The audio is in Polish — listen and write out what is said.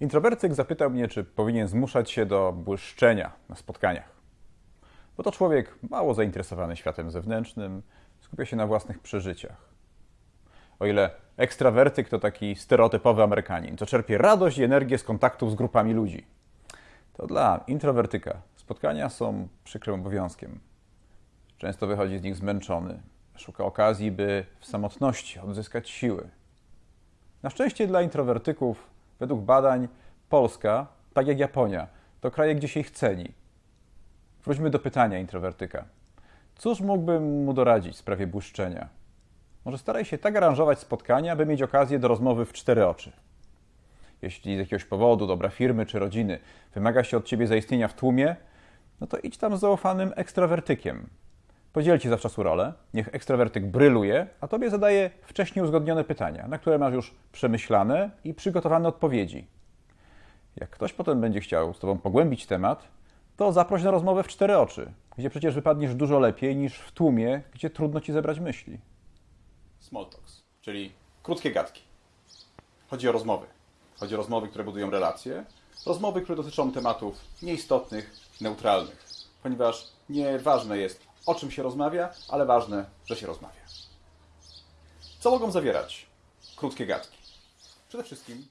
Introwertyk zapytał mnie, czy powinien zmuszać się do błyszczenia na spotkaniach. Bo to człowiek mało zainteresowany światem zewnętrznym, skupia się na własnych przeżyciach. O ile ekstrawertyk to taki stereotypowy Amerykanin, co czerpie radość i energię z kontaktów z grupami ludzi, to dla introwertyka spotkania są przykrym obowiązkiem. Często wychodzi z nich zmęczony, szuka okazji, by w samotności odzyskać siły. Na szczęście dla introwertyków, według badań, Polska, tak jak Japonia, to kraje, gdzie się ich ceni. Wróćmy do pytania introwertyka. Cóż mógłbym mu doradzić w sprawie błyszczenia? Może staraj się tak aranżować spotkania, by mieć okazję do rozmowy w cztery oczy. Jeśli z jakiegoś powodu, dobra firmy czy rodziny, wymaga się od ciebie zaistnienia w tłumie, no to idź tam z zaufanym ekstrawertykiem. Podzielcie zawczasu rolę, niech ekstrawertyk bryluje, a tobie zadaje wcześniej uzgodnione pytania, na które masz już przemyślane i przygotowane odpowiedzi. Jak ktoś potem będzie chciał z tobą pogłębić temat, to zaproś na rozmowę w cztery oczy, gdzie przecież wypadniesz dużo lepiej niż w tłumie, gdzie trudno ci zebrać myśli. Small talks, czyli krótkie gadki. Chodzi o rozmowy. Chodzi o rozmowy, które budują relacje. Rozmowy, które dotyczą tematów nieistotnych, neutralnych. Ponieważ nieważne jest, o czym się rozmawia, ale ważne, że się rozmawia. Co mogą zawierać krótkie gadki? Przede wszystkim